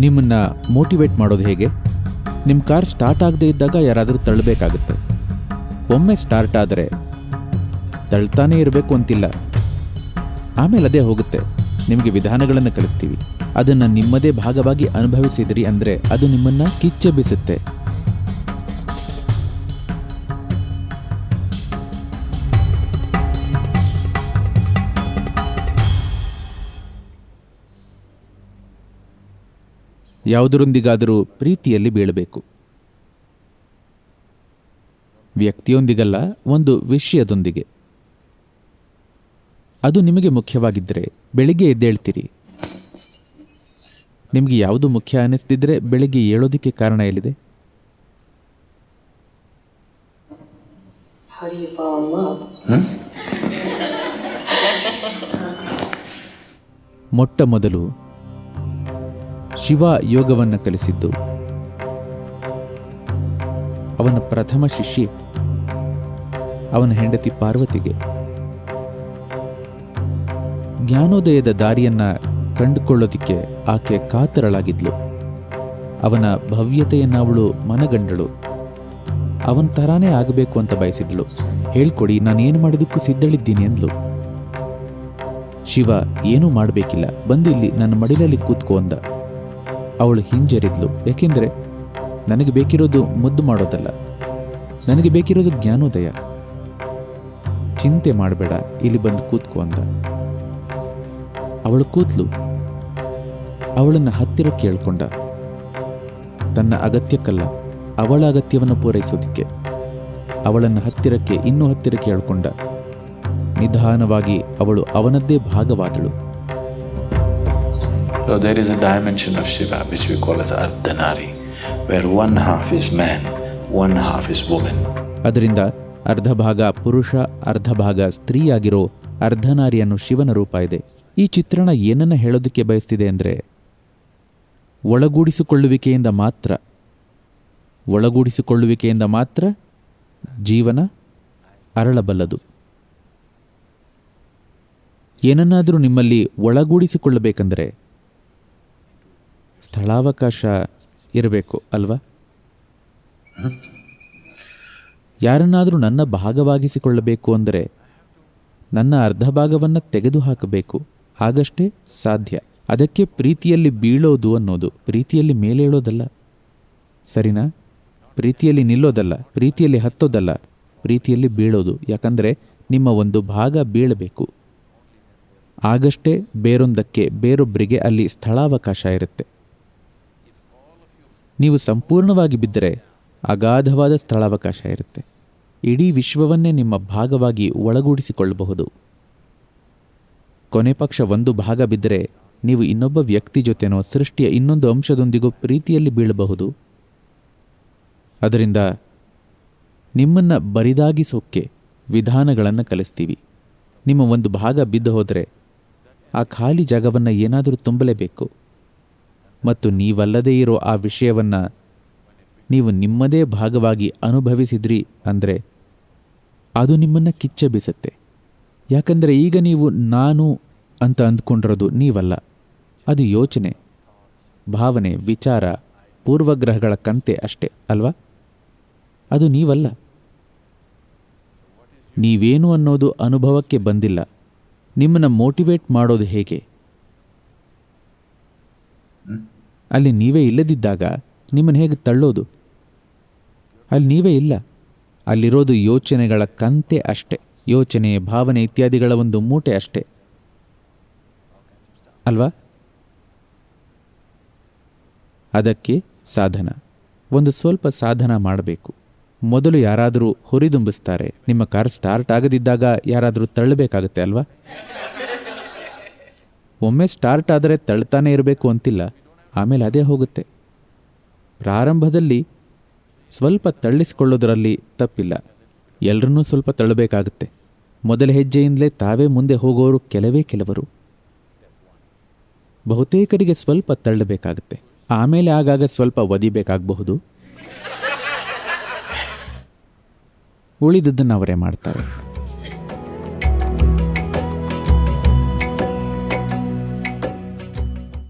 ನಿಮ್ಮನ್ನು ಮೋಟಿವೇಟ್ ಮಾಡೋದು ಹೇಗೆ? ನಿಮ್ಮ ಕಾರ್ ಸ್ಟಾರ್ಟ್ ಆಗದೇ ಇದ್ದಾಗ ಯಾರಾದರೂ ತಳ್ಳಬೇಕಾಗುತ್ತೆ. ಒಮ್ಮೆ ಸ್ಟಾರ್ಟ್ ಆದರೆ ತಳ್ತಾನೇ ಇರಬೇಕು ಅಂತಿಲ್ಲ. ಆಮೇಲೆ ಅದೇ ಹೋಗುತ್ತೆ. ನಿಮಗೆ ವಿಧಾನಗಳನ್ನು ಕಲಿಸ್ತೀವಿ. ಅದನ್ನು ನಿಮ್ಮದೇ ಭಾಗವಾಗಿ ಅನುಭವಿಸಿದ್ರಿ ಅಂದರೆ ಅದು ನಿಮ್ಮನ್ನು ಕಿಚ್ಚೆಬ್ಬಿಸುತ್ತೆ ಯಾವುದರೊಂದಿಗಾದರೂ ಪ್ರೀತಿಯಲ್ಲಿ ಬೀಳಬೇಕು. ವ್ಯಕ್ತಿಯೊಂದಿಗಲ್ಲ ಒಂದು ವಿಷಯದೊಂದಿಗೆ. ಅದು ನಿಮಗೆ ಮುಖ್ಯವಾಗಿದ್ದರೆ ಬೆಳಿಗ್ಗೆ ಎದ್ದೇಳ್ತೀರಿ. ನಿಮಗೆ ಯಾವುದು ಮುಖ್ಯ ಅನ್ನಿಸ್ತಿದ್ರೆ ಬೆಳಿಗ್ಗೆ ಏಳೋದಕ್ಕೆ ಕಾರಣ ಎಲ್ಲಿದೆ? ಮೊಟ್ಟ ಮೊದಲು ಶಿವ ಯೋಗವನ್ನು ಕಲಿಸಿದ್ದು. ಅವನ ಪ್ರಥಮ ಶಿಷ್ಯೆ ಅವನ ಹೆಂಡತಿ ಪಾರ್ವತಿಗೆ. ಜ್ಞಾನೋದಯದ ದಾರಿಯನ್ನ ಕಂಡುಕೊಳ್ಳೋದಿಕ್ಕೆ ಆಕೆ ಕಾತರಳಾಗಿದ್ಲು. ಅವನ ಭವ್ಯತೆಯನ್ನ ಅವಳು ಮನಗಂಡಳು. ಅವನ ತರಾನೇ ಆಗಬೇಕು ಅಂತ ಬಯಸಿದ್ಳು. ಹೇಳ್ಕೊಡಿ, ನಾನೇನು ಮಾಡೋದಕ್ಕೂ ಸಿದ್ಧಳಿದ್ದೀನಿ ಅಂದ್ಲು. ಶಿವ, ಏನೂ ಮಾಡಬೇಕಿಲ್ಲ. ಬಂದು ನನ್ನ ಮಡಿಲಲ್ಲಿ ಕೂತ್ಕೋ ಅವಳು ಹಿಂಜರಿದ್ಲು. ಏಕೆಂದರೆ ನನಗೆ ಬೇಕಿರೋದು ಮುದ್ದು ಮಾಡೋದಲ್ಲ. ನನಗೆ ಬೇಕಿರೋದು ಜ್ಞಾನೋದಯ. ಚಿಂತೆ ಮಾಡಬೇಡ, ಇಲ್ಲಿ ಬಂದು ಕೂತ್ಕೋ ಅಂತ. ಅವಳು ಕೂತ್ಲು. ಅವಳನ್ನು ಹತ್ತಿರ ಕೇಳ್ಕೊಂಡ. ತನ್ನ ಅಗತ್ಯಕ್ಕಲ್ಲ ಅವಳ ಅಗತ್ಯವನ್ನು ಪೂರೈಸೋದಿಕ್ಕೆ ಅವಳನ್ನು ಹತ್ತಿರಕ್ಕೆ ಇನ್ನೂ ಹತ್ತಿರ ಕೇಳ್ಕೊಂಡ. ನಿಧಾನವಾಗಿ ಅವಳು ಅವನದ್ದೇ ಭಾಗವಾದಳು. So there is a dimension of Shiva which we call as Ardhanari, where one half is man, one half is woman. ಅದರಿಂದ ಅರ್ಧ ಭಾಗ ಪುರುಷ ಅರ್ಧ ಭಾಗ ಸ್ತ್ರೀಯಾಗಿರೋ ಅರ್ಧನಾರಿಯನ್ನು ಶಿವನ ರೂಪ ಇದೆ ಈ ಚಿತ್ರಣ ಏನನ್ನ ಹೇಳೋದಕ್ಕೆ ಬಯಸ್ತಿದೆ ಅಂದರೆ ಒಳಗೂಡಿಸಿಕೊಳ್ಳುವಿಕೆಯಿಂದ ಮಾತ್ರ ಒಳಗೂಡಿಸಿಕೊಳ್ಳುವಿಕೆಯಿಂದ ಮಾತ್ರ ಜೀವನ ಅರಳಬಲ್ಲದು ಏನನ್ನಾದರೂ ನಿಮ್ಮಲ್ಲಿ ಒಳಗೂಡಿಸಿಕೊಳ್ಳಬೇಕಂದ್ರೆ ಸ್ಥಳಾವಕಾಶ ಇರಬೇಕು ಅಲ್ವಾ? ಯಾರನ್ನಾದರೂ ನನ್ನ ಭಾಗವಾಗಿಸಿಕೊಳ್ಳಬೇಕು ಅಂದರೆ ನನ್ನ ಅರ್ಧ ಭಾಗವನ್ನು ತೆಗೆದುಹಾಕಬೇಕು. ಆಗಷ್ಟೇ ಸಾಧ್ಯ. ಅದಕ್ಕೆ ಪ್ರೀತಿಯಲ್ಲಿ ಬೀಳೋದು ಅನ್ನೋದು, ಪ್ರೀತಿಯಲ್ಲಿ ಮೇಲೇಳೋದಲ್ಲ. ಸರಿನಾ? ಪ್ರೀತಿಯಲ್ಲಿ ನಿಲ್ಲೋದಲ್ಲ, ಪ್ರೀತಿಯಲ್ಲಿ ಹತ್ತೋದಲ್ಲ, ಪ್ರೀತಿಯಲ್ಲಿ ಬೀಳೋದು. ಯಾಕಂದರೆ ನಿಮ್ಮ ಒಂದು ಭಾಗ ಬೀಳಬೇಕು. ಆಗಷ್ಟೇ ಬೇರೊಂದಕ್ಕೆ ಬೇರೊಬ್ಬರಿಗೆ ಅಲ್ಲಿ ಸ್ಥಳಾವಕಾಶ ಇರುತ್ತೆ. ನೀವು ಸಂಪೂರ್ಣವಾಗಿ ಬಿದ್ದರೆ ಅಗಾಧವಾದ ಸ್ಥಳಾವಕಾಶ ಇರುತ್ತೆ. ಇಡೀ ವಿಶ್ವವನ್ನೇ ನಿಮ್ಮ ಭಾಗವಾಗಿ ಒಳಗೂಡಿಸಿಕೊಳ್ಳಬಹುದು. ಕೊನೆ ಪಕ್ಷ ಒಂದು ಭಾಗ ಬಿದ್ದರೆ ನೀವು ಇನ್ನೊಬ್ಬ ವ್ಯಕ್ತಿ ಜೊತೆನೋ ಸೃಷ್ಟಿಯ ಇನ್ನೊಂದು ಅಂಶದೊಂದಿಗೂ ಪ್ರೀತಿಯಲ್ಲಿ ಬೀಳಬಹುದು. ಅದರಿಂದ ನಿಮ್ಮನ್ನು ಬರಿದಾಗಿಸೋಕ್ಕೆ ವಿಧಾನಗಳನ್ನು ಕಲಿಸ್ತೀವಿ. ನಿಮ್ಮ ಒಂದು ಭಾಗ ಬಿದ್ದು ಹೋದರೆ ಆ ಖಾಲಿ ಜಾಗವನ್ನು ಏನಾದರೂ ತುಂಬಲೇಬೇಕು. ಮತ್ತು ನೀವಲ್ಲದೇ ಇರೋ ಆ ವಿಷಯವನ್ನು ನೀವು ನಿಮ್ಮದೇ ಭಾಗವಾಗಿ ಅನುಭವಿಸಿದ್ರಿ ಅಂದರೆ ಅದು ನಿಮ್ಮನ್ನು ಕಿಚ್ಚೆಬ್ಬಿಸುತ್ತೆ ಯಾಕಂದರೆ ಈಗ ನೀವು ನಾನು ಅಂತ ಅಂದ್ಕೊಂಡಿರೋದು ನೀವಲ್ಲ. ಅದು ಯೋಚನೆ, ಭಾವನೆ, ವಿಚಾರ, ಪೂರ್ವಗ್ರಹಗಳ ಕಂತೆ ಅಷ್ಟೇ, ಅಲ್ವಾ? ಅದು ನೀವಲ್ಲ. ನೀವೇನು ಅನ್ನೋದು ಅನುಭವಕ್ಕೆ ಬಂದಿಲ್ಲ. ನಿಮ್ಮನ್ನು ಮೋಟಿವೇಟ್ ಮಾಡೋದು ಹೇಗೆ? ಅಲ್ಲಿ ನೀವೇ ಇಲ್ಲದಿದ್ದಾಗ ನಿಮ್ಮನ್ನು ಹೇಗೆ ತಳ್ಳೋದು? ಅಲ್ಲಿ ನೀವೇ ಇಲ್ಲ. ಅಲ್ಲಿರೋದು ಯೋಚನೆಗಳ ಕಂತೆ ಅಷ್ಟೆ. ಯೋಚನೆ, ಭಾವನೆ ಇತ್ಯಾದಿಗಳ ಒಂದು ಮೂಟೆ ಅಷ್ಟೆ. ಅಲ್ವಾ? ಅದಕ್ಕೆ ಸಾಧನ. ಒಂದು ಸ್ವಲ್ಪ ಸಾಧನ ಮಾಡಬೇಕು. ಮೊದಲು ಯಾರಾದರೂ ಹುರಿದುಂಬಿಸ್ತಾರೆ. ನಿಮ್ಮ ಕಾರ್ ಸ್ಟಾರ್ಟ್ ಆಗದಿದ್ದಾಗ ಯಾರಾದರೂ ತಳ್ಳಬೇಕಾಗತ್ತೆ, ಅಲ್ವಾ? ಒಮ್ಮೆ ಸ್ಟಾರ್ಟ್ ಆದರೆ ತಳ್ತಾನೆ ಇರಬೇಕು ಅಂತಿಲ್ಲ. ಆಮೇಲೆ ಅದೇ ಹೋಗುತ್ತೆ. ಪ್ರಾರಂಭದಲ್ಲಿ ಸ್ವಲ್ಪ ತಳ್ಳಿಸಿಕೊಳ್ಳೋದರಲ್ಲಿ ತಪ್ಪಿಲ್ಲ. ಎಲ್ಲರನ್ನೂ ಸ್ವಲ್ಪ ತಳ್ಳಬೇಕಾಗುತ್ತೆ. ಮೊದಲ ಹೆಜ್ಜೆಯಿಂದಲೇ ತಾವೇ ಮುಂದೆ ಹೋಗೋರು ಕೆಲವೇ ಕೆಲವರು. ಬಹುತೇಕರಿಗೆ ಸ್ವಲ್ಪ ತಳ್ಳಬೇಕಾಗುತ್ತೆ. ಆಮೇಲೆ ಆಗಾಗ ಸ್ವಲ್ಪ ಒದಿಬೇಕಾಗಬಹುದು. ಉಳಿದದ್ದನ್ನು ಅವರೇ ಮಾಡ್ತಾರೆ.